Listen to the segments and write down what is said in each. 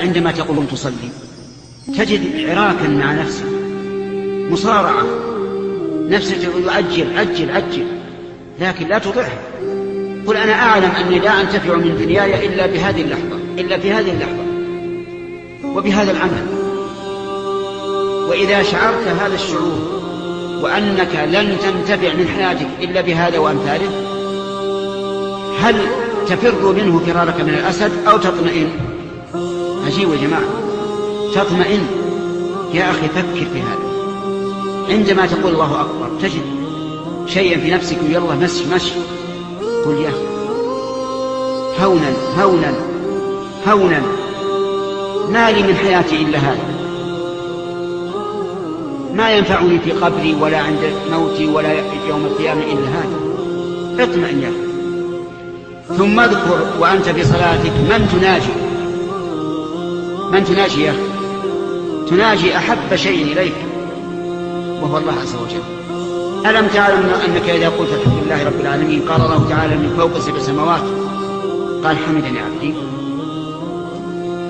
عندما تقوم تصلي تجد عراكا مع نفسك مصارعة. نفسك تقول عجل عجل لكن لا تطعها. قل أنا أعلم أني لا أنتفع من دنياي إلا بهذه اللحظة إلا في هذه اللحظة وبهذا العمل. وإذا شعرت هذا الشعور وأنك لن تنتفع من حياتك إلا بهذا وأمثاله هل تفر منه فرارك من الأسد أو تطمئن؟ عجيب يا جماعة. تطمئن. يا أخي فكر في هذا. عندما تقول الله أكبر تجد شيئا في نفسك ويلا مشي مشي. قل يا هونا هونا هونا. ما لي من حياتي إلا هذا. ما ينفعني في قبري ولا عند موتي ولا يوم القيامة إلا هذا. اطمئن يا أخي. ثم اذكر وأنت في صلاتك من تناجي. من تناجي يا أخي؟ تناجي أحب شيء إليك وهو الله عز وجل. ألم تعلم أنك إذا قلت الحمد لله رب العالمين قال الله تعالى من فوق سبع سماوات؟ قال حمدني عبدي.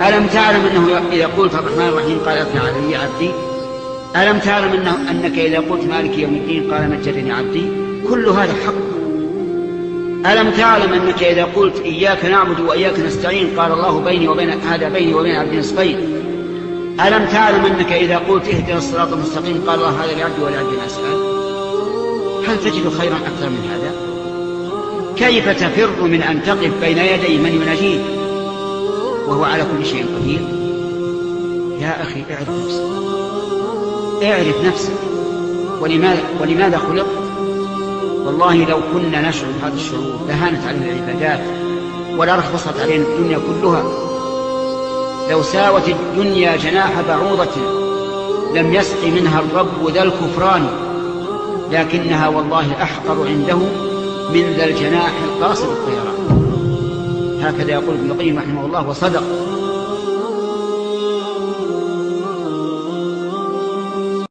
ألم تعلم أنه إذا قلت الرحمن الرحيم قال أثنى علي عبدي؟ ألم تعلم أنه أنك إذا قلت مالك يوم الدين قال مجدني عبدي؟ كل هذا حق. ألم تعلم أنك إذا قلت إياك نعبد وإياك نستعين قال الله بيني وبين هذا بيني وبين عبد نصفين. ألم تعلم أنك إذا قلت اهدنا الصراط المستقيم قال الله هذا لعبدي ولعبدي أسأل؟ هل تجد خيرا أكثر من هذا؟ كيف تفر من أن تقف بين يدي من يناجيك؟ وهو على كل شيء قدير. يا أخي اعرف نفسك. اعرف نفسك. ولماذا, ولماذا خلقت؟ والله لو كنا نشعر بهذا الشعور لهانت علينا العبادات ولرخصت علينا الدنيا كلها. لو ساوت الدنيا جناح بعوضة لم يسق منها الرب ذا الكفران لكنها والله أحقر عنده من ذا الجناح القاصر الطيران. هكذا يقول ابن القيم رحمه الله وصدق.